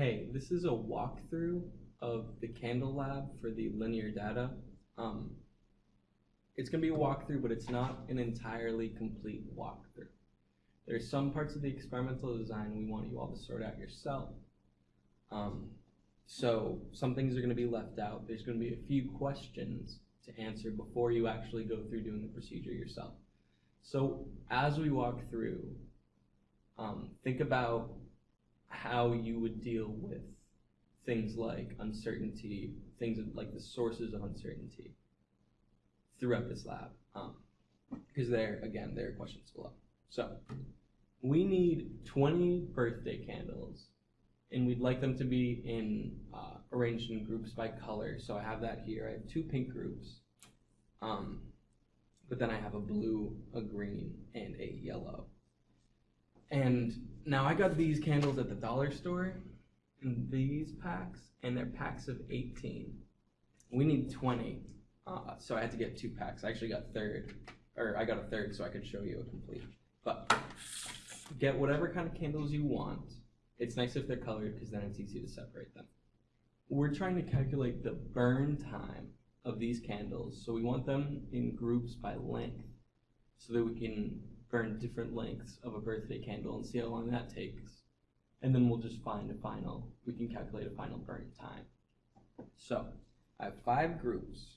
Hey, this is a walkthrough of the Candle Lab for the linear data. Um, it's gonna be a walkthrough, but it's not an entirely complete walkthrough. There's some parts of the experimental design we want you all to sort out yourself. Um, so some things are gonna be left out. There's gonna be a few questions to answer before you actually go through doing the procedure yourself. So as we walk through, um, think about how you would deal with things like uncertainty, things like the sources of uncertainty throughout this lab. Um, because there, again, there are questions below. So we need 20 birthday candles and we'd like them to be in uh, arranged in groups by color. So I have that here. I have two pink groups, um, but then I have a blue, a green, and a yellow. And now I got these candles at the dollar store in these packs, and they're packs of 18. We need 20, uh, so I had to get two packs. I actually got third, or I got a third so I could show you a complete. But get whatever kind of candles you want. It's nice if they're colored because then it's easy to separate them. We're trying to calculate the burn time of these candles, so we want them in groups by length so that we can burn different lengths of a birthday candle and see how long that takes. And then we'll just find a final, we can calculate a final burn time. So I have five groups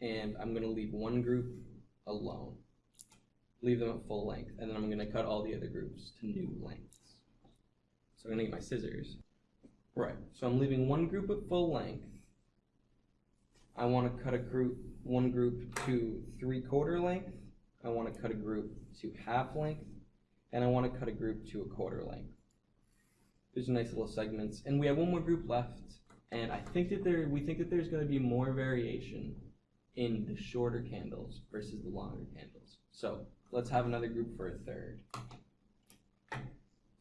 and I'm gonna leave one group alone. Leave them at full length and then I'm gonna cut all the other groups to new lengths. So I'm gonna get my scissors. Right, so I'm leaving one group at full length. I wanna cut a group, one group to three quarter length. I wanna cut a group to half length. And I wanna cut a group to a quarter length. There's nice little segments, and we have one more group left. And I think that there, we think that there's gonna be more variation in the shorter candles versus the longer candles. So let's have another group for a third.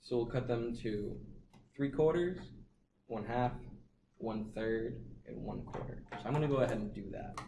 So we'll cut them to three quarters, one half, one third, and one quarter. So I'm gonna go ahead and do that.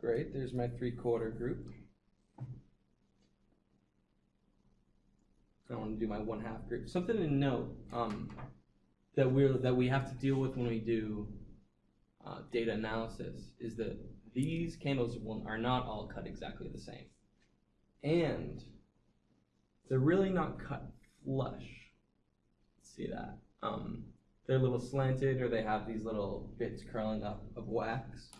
Great, there's my three quarter group. I want to do my one half group. Something to note um, that we're that we have to deal with when we do uh, data analysis is that these candles will, are not all cut exactly the same, and they're really not cut flush. See that? Um, they're a little slanted, or they have these little bits curling up of wax.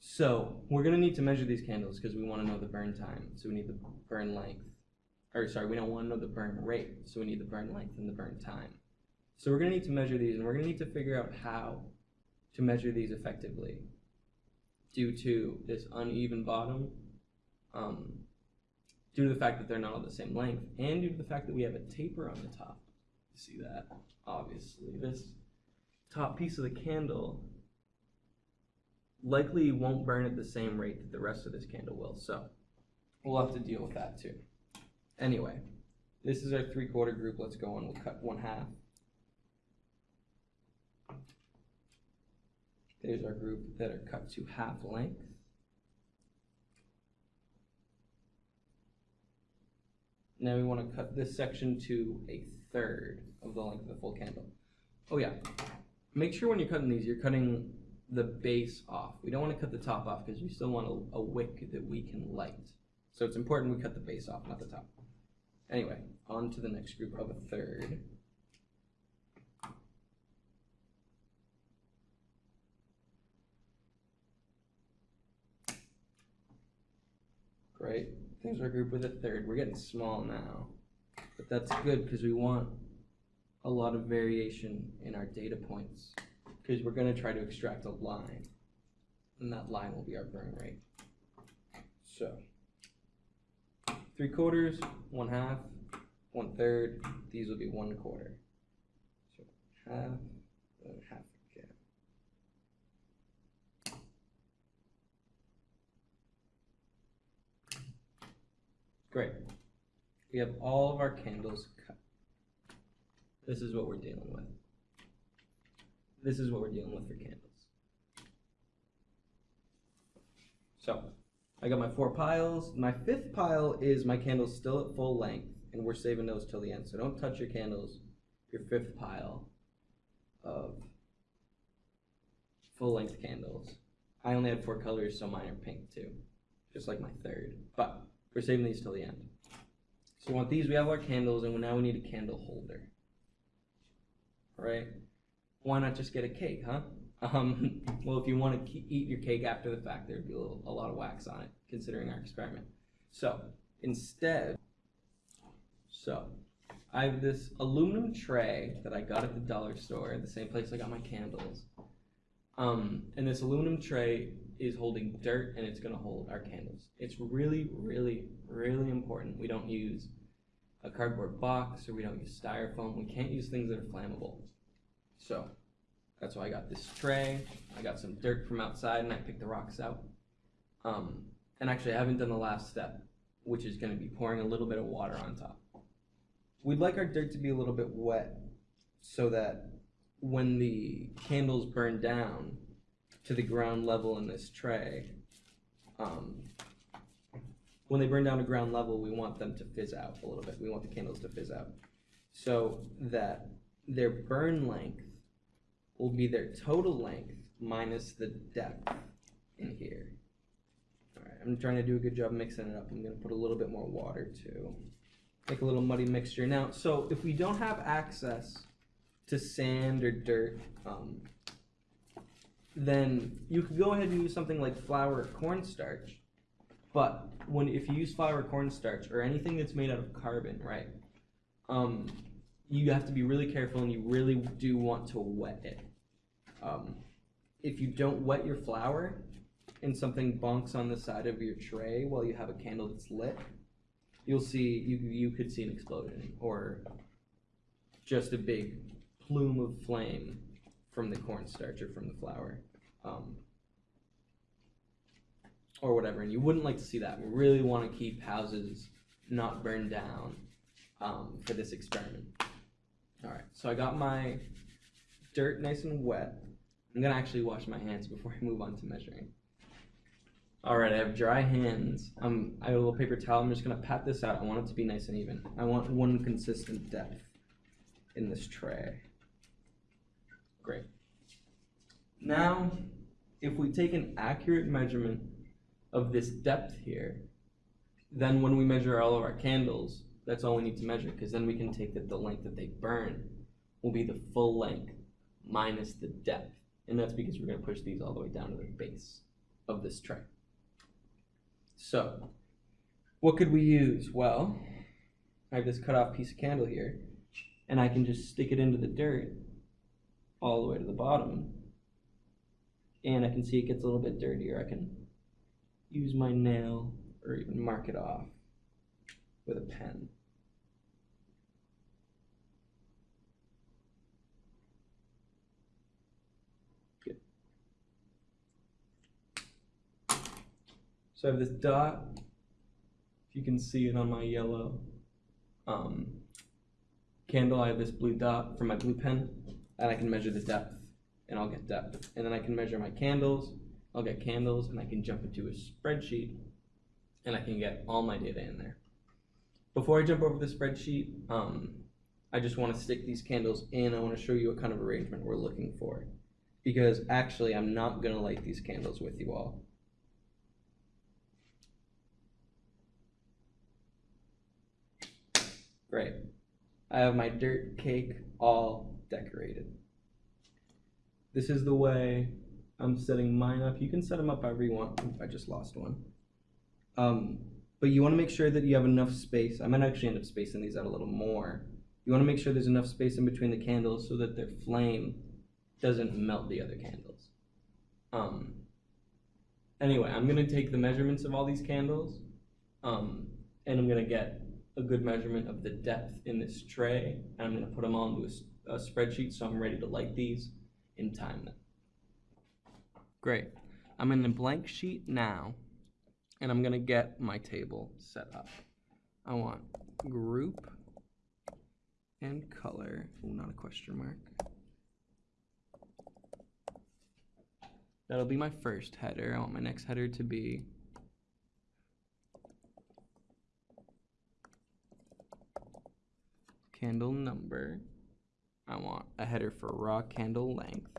So we're gonna need to measure these candles because we wanna know the burn time. So we need the burn length. Or sorry, we don't wanna know the burn rate. So we need the burn length and the burn time. So we're gonna need to measure these and we're gonna need to figure out how to measure these effectively due to this uneven bottom, um, due to the fact that they're not all the same length, and due to the fact that we have a taper on the top. You see that? Obviously, this top piece of the candle likely won't burn at the same rate that the rest of this candle will, so we'll have to deal with that too. Anyway, this is our three quarter group. Let's go on. We'll cut one half. There's our group that are cut to half length. Now we want to cut this section to a third of the length of the full candle. Oh yeah, make sure when you're cutting these, you're cutting the base off. We don't want to cut the top off because we still want a, a wick that we can light. So it's important we cut the base off, not the top. Anyway, on to the next group of a third. Great. There's our group with a third. We're getting small now. But that's good because we want a lot of variation in our data points because we're going to try to extract a line. And that line will be our burn rate. So, three quarters, one half, one third. These will be one quarter. So half and half again. Great. We have all of our candles cut. This is what we're dealing with. This is what we're dealing with for candles. So, I got my four piles. My fifth pile is my candles still at full length, and we're saving those till the end. So don't touch your candles, your fifth pile of full length candles. I only had four colors, so mine are pink too, just like my third. But we're saving these till the end. So we want these, we have our candles, and now we need a candle holder. Right? Why not just get a cake, huh? Um, well, if you want to eat your cake after the fact, there'd be a, little, a lot of wax on it, considering our experiment. So instead, so I have this aluminum tray that I got at the dollar store, the same place I got my candles. Um, and this aluminum tray is holding dirt and it's going to hold our candles. It's really, really, really important. We don't use a cardboard box or we don't use styrofoam. We can't use things that are flammable. So that's why I got this tray. I got some dirt from outside and I picked the rocks out. Um, and actually I haven't done the last step, which is going to be pouring a little bit of water on top. We'd like our dirt to be a little bit wet so that when the candles burn down to the ground level in this tray, um, when they burn down to ground level, we want them to fizz out a little bit. We want the candles to fizz out so that their burn length will be their total length minus the depth in here. Alright, I'm trying to do a good job mixing it up. I'm going to put a little bit more water too. Make a little muddy mixture. Now, so if we don't have access to sand or dirt, um, then you could go ahead and use something like flour or cornstarch. But when if you use flour or cornstarch or anything that's made out of carbon, right? Um, you have to be really careful and you really do want to wet it. Um, if you don't wet your flour and something bonks on the side of your tray while you have a candle that's lit, you'll see you you could see an explosion or just a big plume of flame from the cornstarch or from the flour. Um, or whatever, and you wouldn't like to see that. We really want to keep houses not burned down um, for this experiment. All right, so I got my dirt nice and wet. I'm gonna actually wash my hands before I move on to measuring. All right, I have dry hands. Um, I have a little paper towel. I'm just gonna pat this out. I want it to be nice and even. I want one consistent depth in this tray. Great. Now, if we take an accurate measurement of this depth here, then when we measure all of our candles, that's all we need to measure, because then we can take that the length that they burn will be the full length minus the depth. And that's because we're going to push these all the way down to the base of this tray. So, what could we use? Well, I have this cut off piece of candle here, and I can just stick it into the dirt all the way to the bottom. And I can see it gets a little bit dirtier. I can use my nail or even mark it off with a pen. So I have this dot, if you can see it on my yellow um, candle, I have this blue dot from my blue pen, and I can measure the depth, and I'll get depth. And then I can measure my candles, I'll get candles, and I can jump into a spreadsheet, and I can get all my data in there. Before I jump over the spreadsheet, um, I just want to stick these candles in. I want to show you what kind of arrangement we're looking for. Because actually, I'm not going to light these candles with you all. Great. I have my dirt cake all decorated. This is the way I'm setting mine up. You can set them up however you want. I just lost one. Um, but you want to make sure that you have enough space. I might actually end up spacing these out a little more. You want to make sure there's enough space in between the candles so that their flame doesn't melt the other candles. Um, anyway, I'm going to take the measurements of all these candles. Um, and I'm gonna get a good measurement of the depth in this tray, and I'm gonna put them into a a, spreadsheet so I'm ready to light these in time then. Great. I'm in a blank sheet now, and I'm gonna get my table set up. I want group and color. Oh, not a question mark. That'll be my first header. I want my next header to be candle number. I want a header for raw candle length.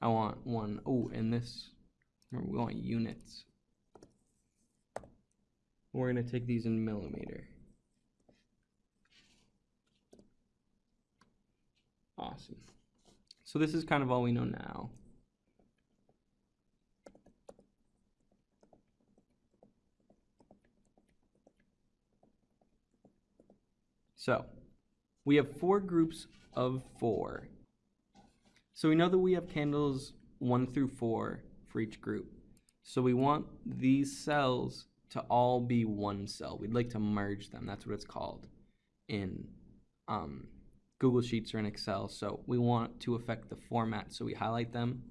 I want one, oh, and this, we want units. We're gonna take these in millimeter. Awesome. So this is kind of all we know now. So, we have four groups of four. So we know that we have candles one through four for each group. So we want these cells to all be one cell. We'd like to merge them. That's what it's called in um, Google Sheets or in Excel. So we want to affect the format. So we highlight them,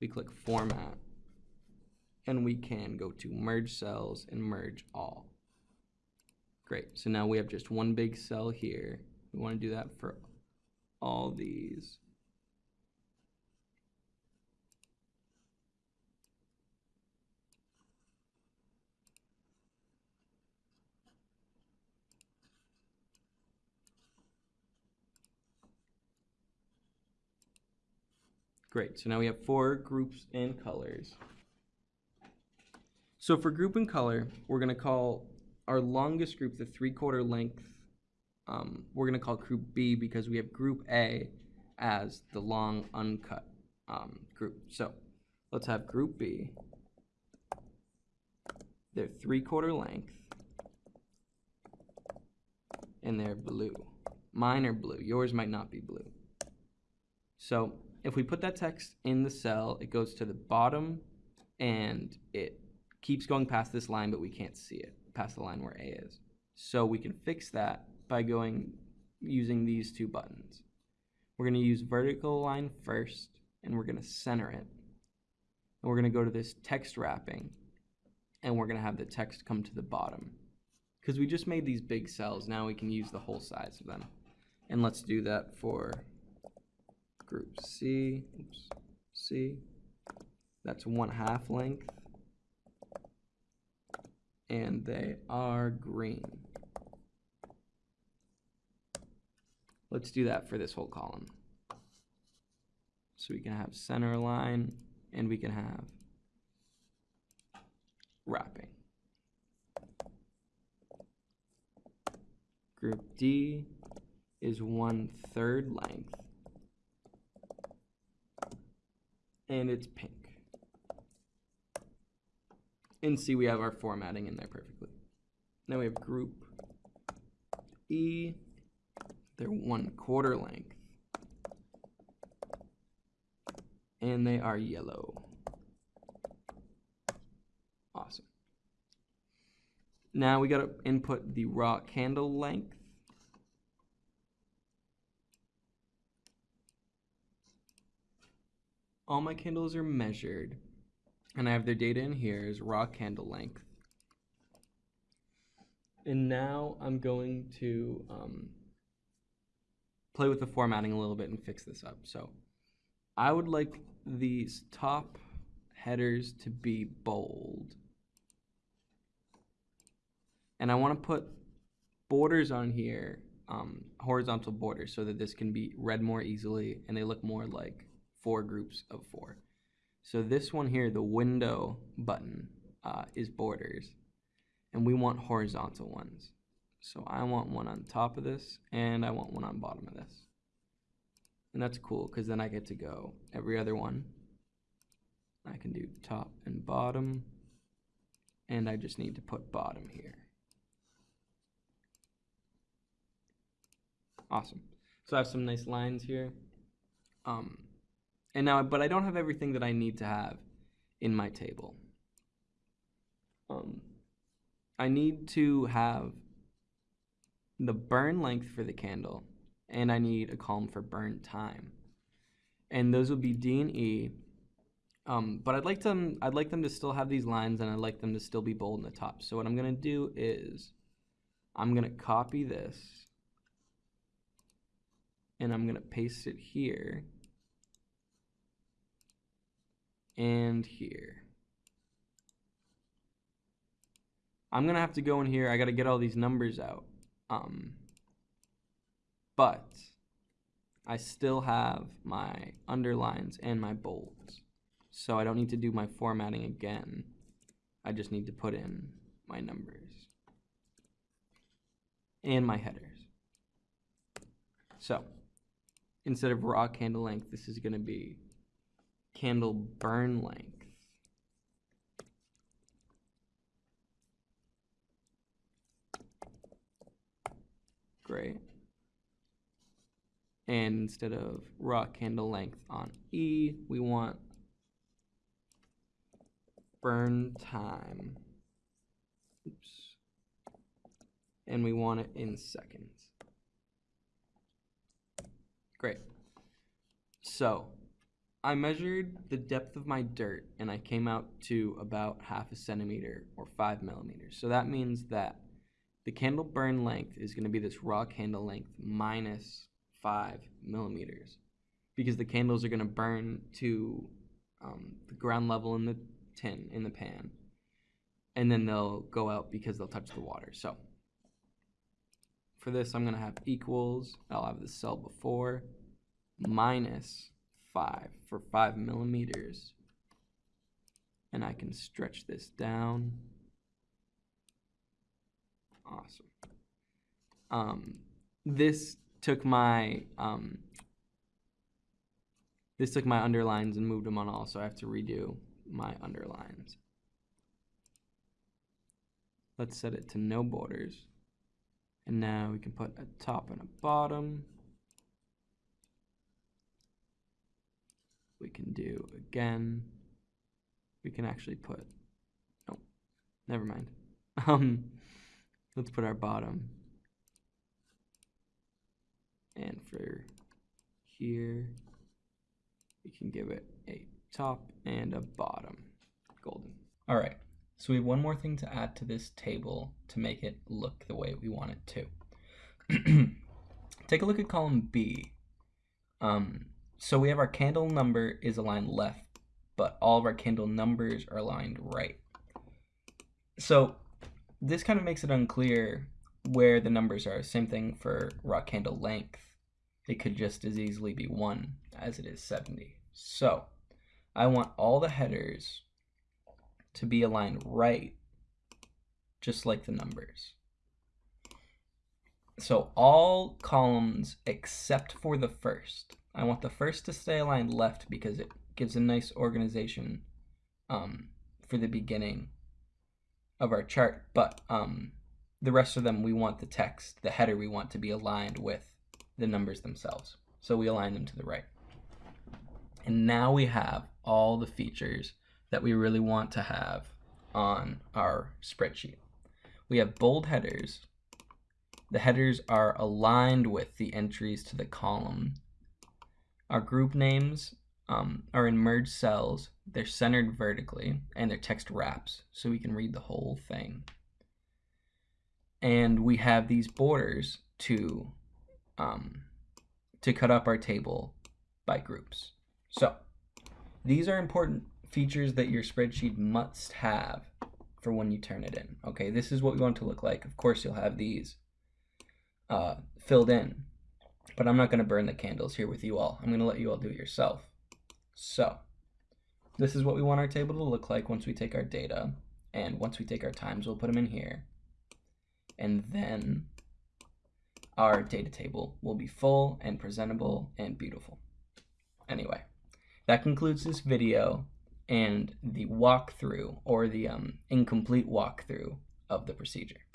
we click Format, and we can go to Merge Cells and Merge All. Great. So now we have just one big cell here. We want to do that for all these. Great, so now we have four groups and colors. So for group and color, we're gonna call our longest group the three quarter length. Um, we're gonna call group B because we have group A as the long uncut um, group. So let's have group B. They're three quarter length and they're blue. Mine are blue, yours might not be blue. So if we put that text in the cell, it goes to the bottom and it keeps going past this line, but we can't see it past the line where A is. So we can fix that by going using these two buttons. We're going to use vertical line first and we're going to center it. And we're going to go to this text wrapping and we're going to have the text come to the bottom. Because we just made these big cells, now we can use the whole size of them. And let's do that for group C, oops, C. That's one half length. And they are green. Let's do that for this whole column. So we can have center line and we can have wrapping. Group D is one third length and it's pink. And see, we have our formatting in there perfectly. Now we have group E, they're one quarter length. And they are yellow. Awesome. Now we gotta input the raw candle length. all my candles are measured and I have their data in here is raw candle length. And now I'm going to um, play with the formatting a little bit and fix this up. So I would like these top headers to be bold. And I want to put borders on here, um, horizontal borders, so that this can be read more easily and they look more like four groups of four. So this one here, the window button, uh, is borders. And we want horizontal ones. So I want one on top of this, and I want one on bottom of this. And that's cool, because then I get to go every other one. I can do top and bottom, and I just need to put bottom here. Awesome. So I have some nice lines here. Um, and now, but I don't have everything that I need to have in my table. Um, I need to have the burn length for the candle, and I need a column for burn time. And those will be D and E. Um, but I'd like them I'd like them to still have these lines and I'd like them to still be bold in the top. So what I'm gonna do is I'm gonna copy this and I'm gonna paste it here and here. I'm gonna have to go in here. I gotta get all these numbers out. Um, but I still have my underlines and my bolds. So I don't need to do my formatting again. I just need to put in my numbers and my headers. So instead of raw candle length, this is going to be candle burn length. Great. And instead of raw candle length on E, we want burn time. Oops. And we want it in seconds. Great. So I measured the depth of my dirt and I came out to about half a centimeter or five millimeters. So that means that the candle burn length is going to be this raw candle length minus five millimeters because the candles are going to burn to um, the ground level in the tin, in the pan, and then they'll go out because they'll touch the water. So for this, I'm going to have equals, I'll have the cell before, minus 5 for 5 millimeters. And I can stretch this down. Awesome. Um, this took my um, this took my underlines and moved them on all, so I have to redo my underlines. Let's set it to no borders. And now we can put a top and a bottom. We can do again. We can actually put, oh, never mind. Um, let's put our bottom. And for here, we can give it a top and a bottom. Golden. All right, so we have one more thing to add to this table to make it look the way we want it to. Take a look at column B. Um, so we have our candle number is aligned left, but all of our candle numbers are aligned right. So this kind of makes it unclear where the numbers are. Same thing for raw candle length. It could just as easily be 1 as it is 70. So I want all the headers to be aligned right, just like the numbers. So all columns except for the first. I want the first to stay aligned left because it gives a nice organization um, for the beginning of our chart. But um, the rest of them, we want the text, the header, we want to be aligned with the numbers themselves. So we align them to the right. And now we have all the features that we really want to have on our spreadsheet. We have bold headers. The headers are aligned with the entries to the column. Our group names um, are in merged cells. They're centered vertically and they're text wraps so we can read the whole thing. And we have these borders to um, to cut up our table by groups. So these are important features that your spreadsheet must have for when you turn it in. Okay, this is what we want to look like. Of course, you'll have these uh, filled in, but I'm not going to burn the candles here with you all. I'm going to let you all do it yourself. So this is what we want our table to look like once we take our data. And once we take our times, we'll put them in here. And then our data table will be full and presentable and beautiful. Anyway. That concludes this video and the walkthrough or the um, incomplete walkthrough of the procedure.